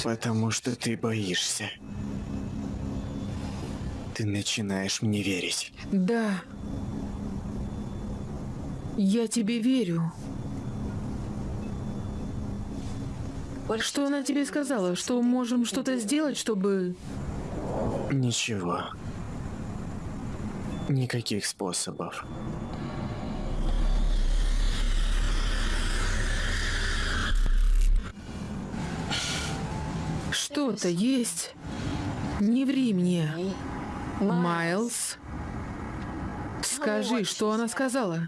Потому что ты боишься. Ты начинаешь мне верить. Да. Я тебе верю. Что она тебе сказала? Что можем что-то сделать, чтобы... Ничего. Никаких способов. Что-то есть. Не ври мне. Майлз. Скажи, что она сказала.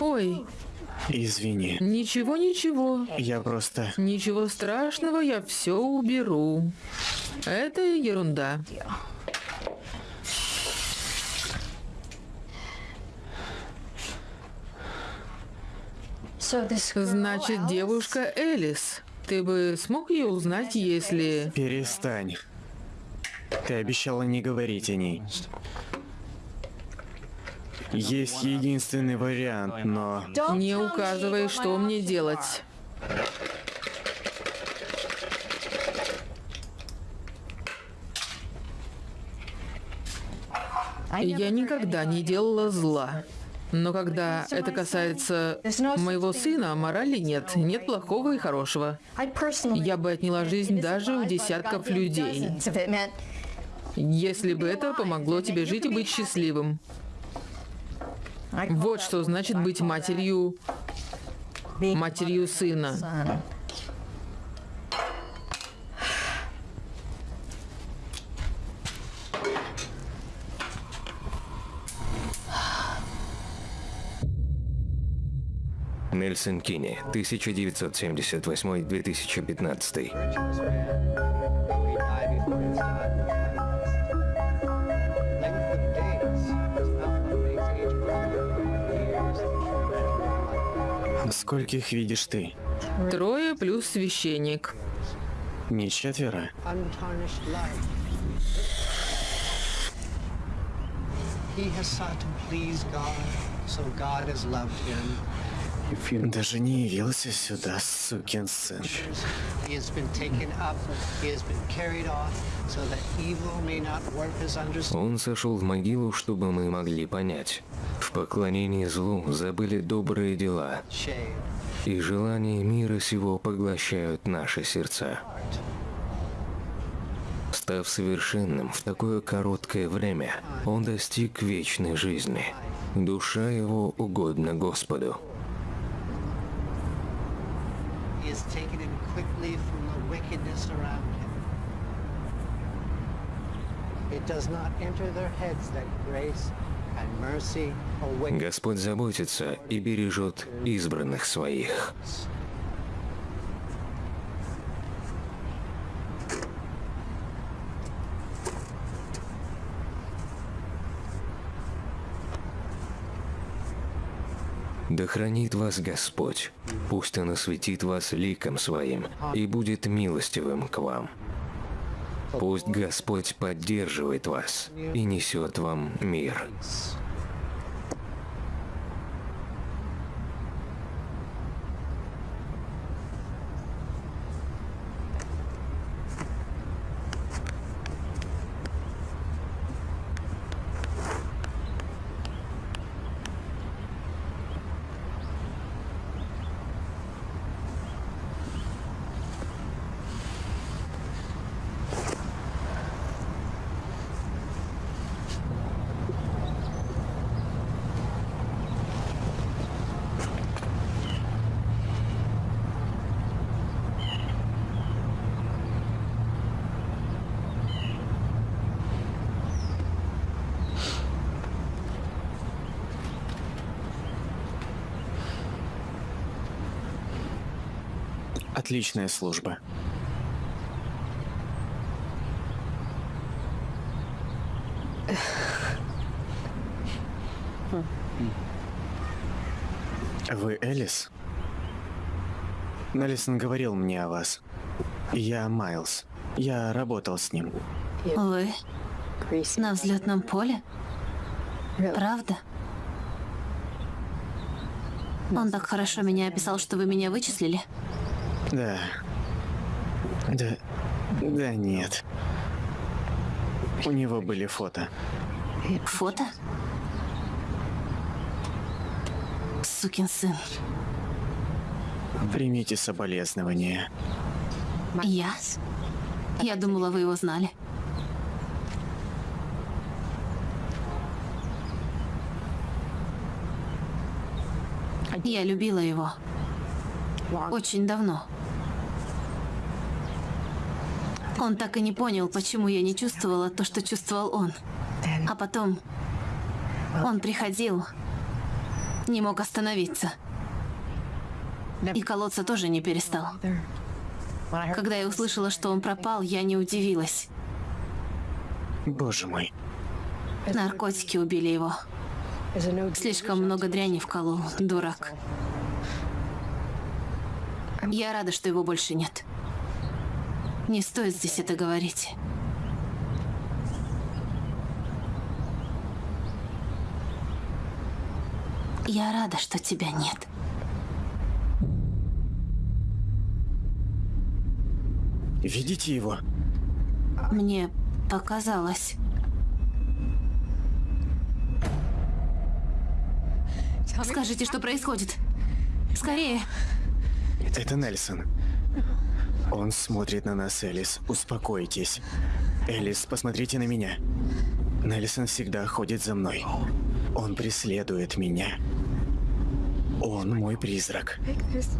Ой, Извини. ничего, ничего. Я просто... Ничего страшного, я все уберу. Это ерунда. Значит, девушка Элис. Ты бы смог ее узнать, если... Перестань. Ты обещала не говорить о ней. Есть единственный вариант, но... Не указывай, что мне делать. Я никогда не делала зла. Но когда это касается моего сына, морали нет. Нет плохого и хорошего. Я бы отняла жизнь даже у десятков людей. Если бы это помогло тебе жить и быть счастливым. Вот что значит быть матерью, матерью сына. Нельсон Кини, 1978-2015. Скольких видишь ты? Трое плюс священник. Не четверо? He has sought to please God, so God has loved him. Даже не явился сюда, сукин сын. Он сошел в могилу, чтобы мы могли понять. В поклонении злу забыли добрые дела, и желания мира сего поглощают наши сердца. Став совершенным в такое короткое время, он достиг вечной жизни. Душа его угодна Господу. He has taken him quickly from the wickedness around him. It does not enter their heads that grace Господь заботится и бережет избранных своих. Да хранит вас Господь, пусть Он осветит вас ликом Своим и будет милостивым к вам. Пусть Господь поддерживает вас и несет вам мир. Отличная служба. Вы Элис? Неллисон говорил мне о вас. Я Майлз. Я работал с ним. Вы на взлетном поле? Правда? Он так хорошо меня описал, что вы меня вычислили? Да. Да. Да нет. У него были фото. Фото? Сукин сын. Примите соболезнования. Я? Я думала, вы его знали. Я любила его. Очень давно. Он так и не понял, почему я не чувствовала то, что чувствовал он. А потом он приходил, не мог остановиться. И колоться тоже не перестал. Когда я услышала, что он пропал, я не удивилась. Боже мой. Наркотики убили его. Слишком много дряни вколол, дурак. Я рада, что его больше нет. Не стоит здесь это говорить. Я рада, что тебя нет. Видите его? Мне показалось. Скажите, что происходит. Скорее. Это Нельсон. Он смотрит на нас, Элис. Успокойтесь. Элис, посмотрите на меня. Нельсон всегда ходит за мной. Он преследует меня. Он мой призрак.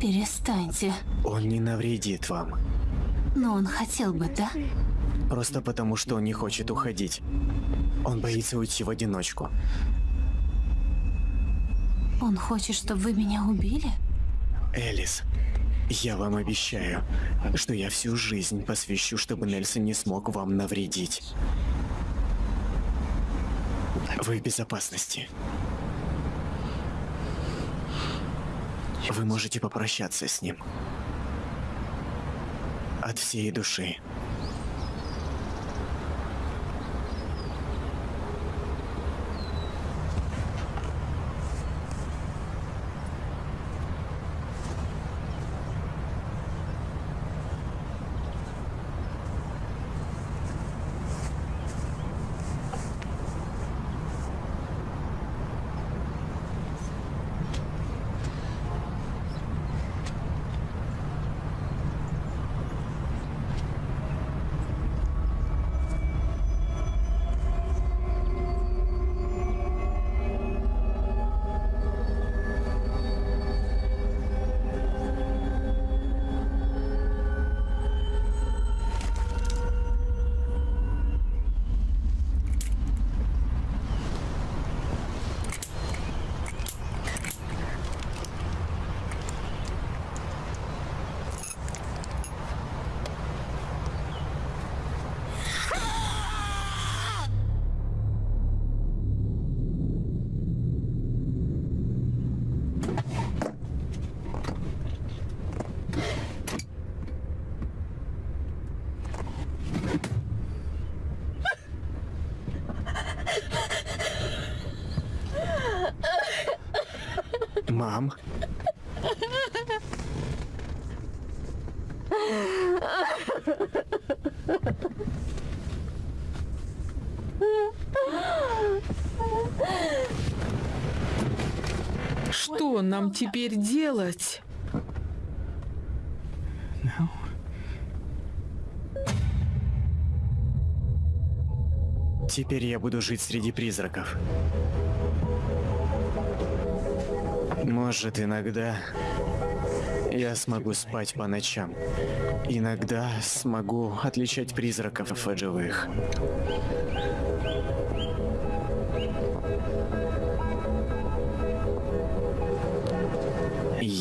Перестаньте. Он не навредит вам. Но он хотел бы, да? Просто потому, что он не хочет уходить. Он боится уйти в одиночку. Он хочет, чтобы вы меня убили? Элис, я вам обещаю, что я всю жизнь посвящу, чтобы Нельсон не смог вам навредить. Вы в безопасности. Вы можете попрощаться с ним. От всей души. Мам? Что нам теперь делать? Теперь я буду жить среди призраков. Может, иногда я смогу спать по ночам. Иногда смогу отличать призраков от живых.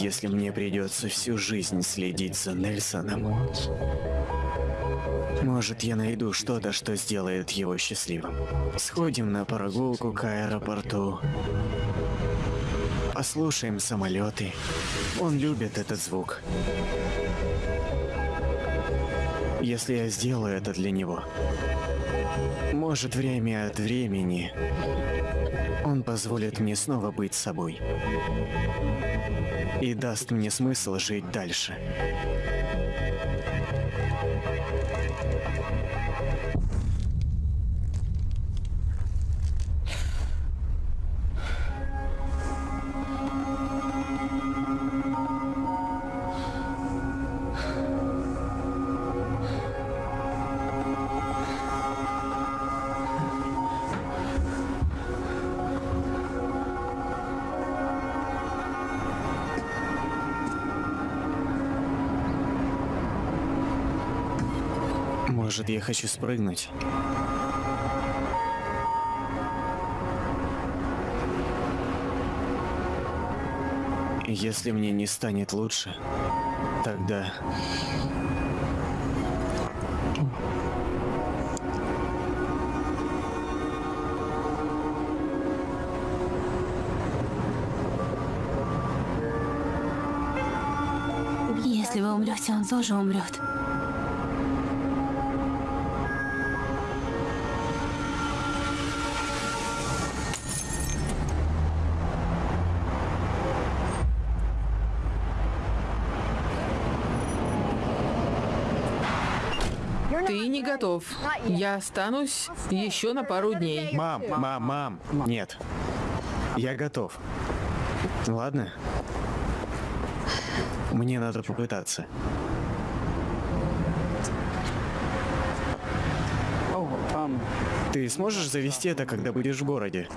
Если мне придется всю жизнь следить за Нельсоном, может, я найду что-то, что сделает его счастливым. Сходим на прогулку к аэропорту. Послушаем самолеты. Он любит этот звук. Если я сделаю это для него, может, время от времени он позволит мне снова быть собой и даст мне смысл жить дальше. Может, я хочу спрыгнуть? Если мне не станет лучше, тогда... Если вы умрете, он тоже умрет. Ты не готов. Я останусь еще на пару дней. Мам, мам, мам, нет. Я готов. Ладно? Мне надо попытаться. Ты сможешь завести это, когда будешь в городе?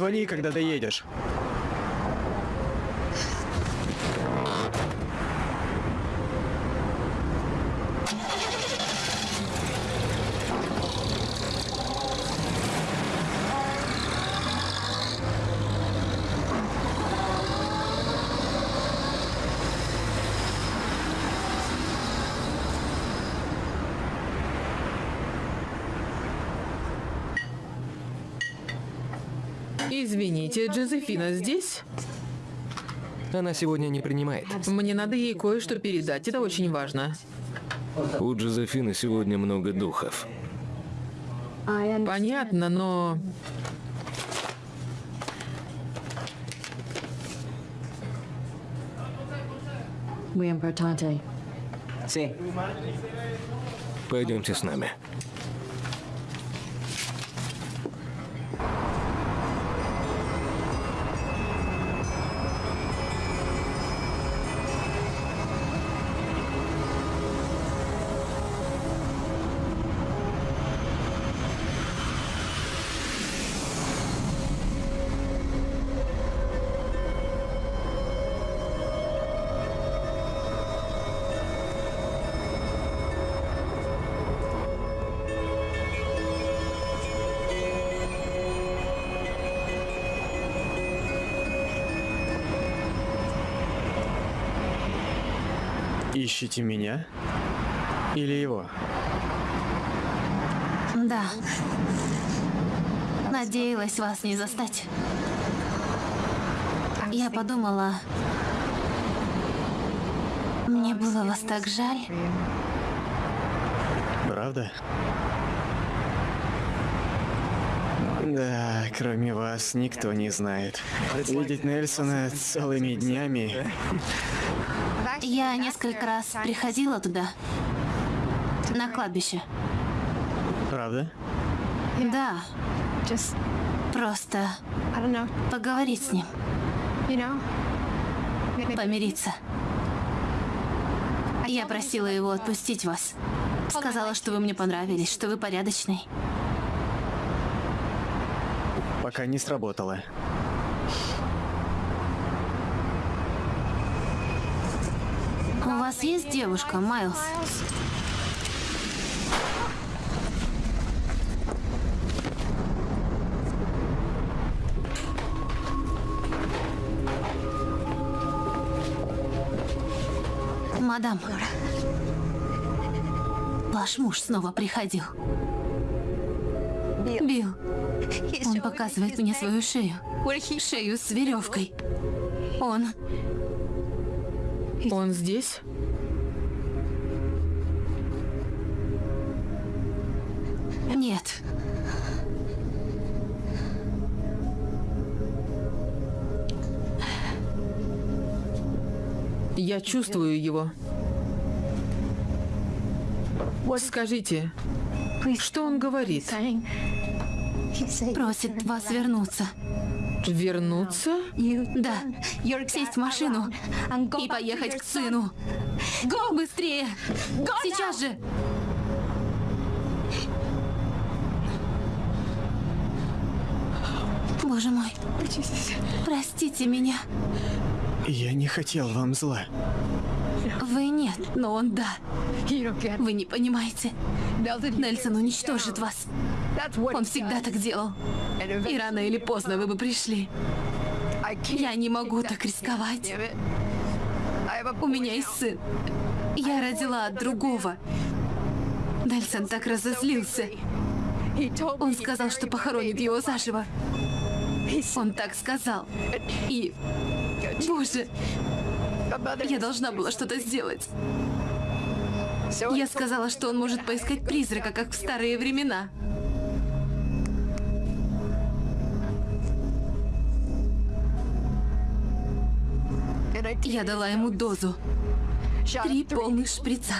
Позвони, когда доедешь. Извините, Джозефина здесь? Она сегодня не принимает. Мне надо ей кое-что передать, это очень важно. У Джозефины сегодня много духов. Понятно, но... Пойдемте с нами. Ищите меня? Или его? Да. Надеялась вас не застать. Я подумала... Мне было вас так жаль. Правда? Да, кроме вас никто не знает. Видеть Нельсона целыми днями. Я несколько раз приходила туда. На кладбище. Правда? Да. Просто поговорить с ним. Помириться. Я просила его отпустить вас. Сказала, что вы мне понравились, что вы порядочный. Пока не сработало. Есть девушка, Майлз? Мадам, ваш муж снова приходил. Билл, он показывает мне свою шею. Шею с веревкой. Он... Он здесь? Нет. Я чувствую его. Скажите, что он говорит? Просит вас вернуться. Вернуться? Да. Сесть в машину и поехать к сыну. Быстрее! Сейчас же! Боже мой. Простите меня. Я не хотел вам зла. Вы нет, но он да. Вы не понимаете. Нельсон уничтожит вас. Он всегда так делал. И рано или поздно вы бы пришли. Я не могу так рисковать. У меня есть сын. Я родила от другого. Нельсон так разозлился. Он сказал, что похоронит его заживо. Он так сказал. И... Боже, я должна была что-то сделать. Я сказала, что он может поискать призрака, как в старые времена. Я дала ему дозу. Три полных шприца.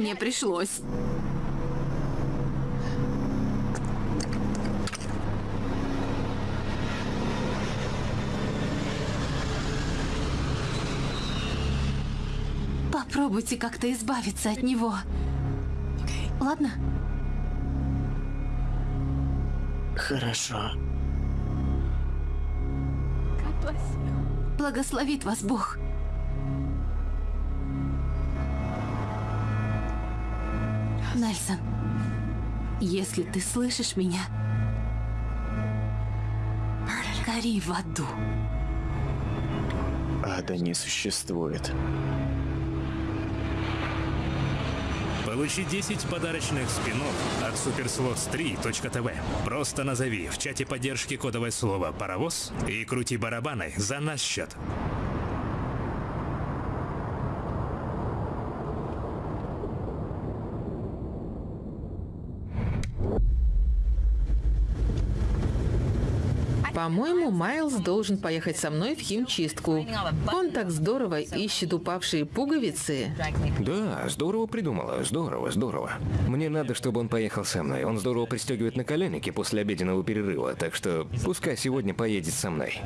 Мне пришлось. Попробуйте как-то избавиться от него. Ладно? Хорошо. Благословит вас Бог. Нельсон, если ты слышишь меня, гори в аду. Ада не существует. Получи 10 подарочных спинов от superslots3.tv. Просто назови в чате поддержки кодовое слово «паровоз» и крути барабаны за наш счет. По-моему, Майлз должен поехать со мной в химчистку. Он так здорово ищет упавшие пуговицы. Да, здорово придумала, здорово, здорово. Мне надо, чтобы он поехал со мной. Он здорово пристегивает наколенники после обеденного перерыва, так что пускай сегодня поедет со мной.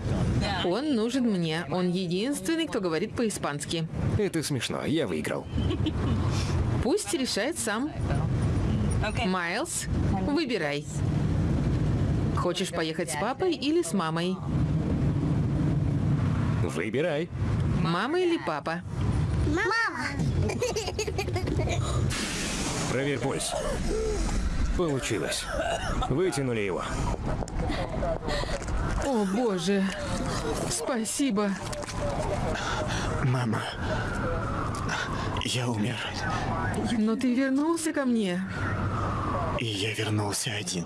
Он нужен мне. Он единственный, кто говорит по-испански. Это смешно, я выиграл. Пусть решает сам. Майлз, выбирай. Хочешь поехать с папой или с мамой? Выбирай. Мама или папа? Проверь пульс. Получилось. Вытянули его. О, боже. Спасибо. Мама, я умер, Но ты вернулся ко мне. и я вернулся один.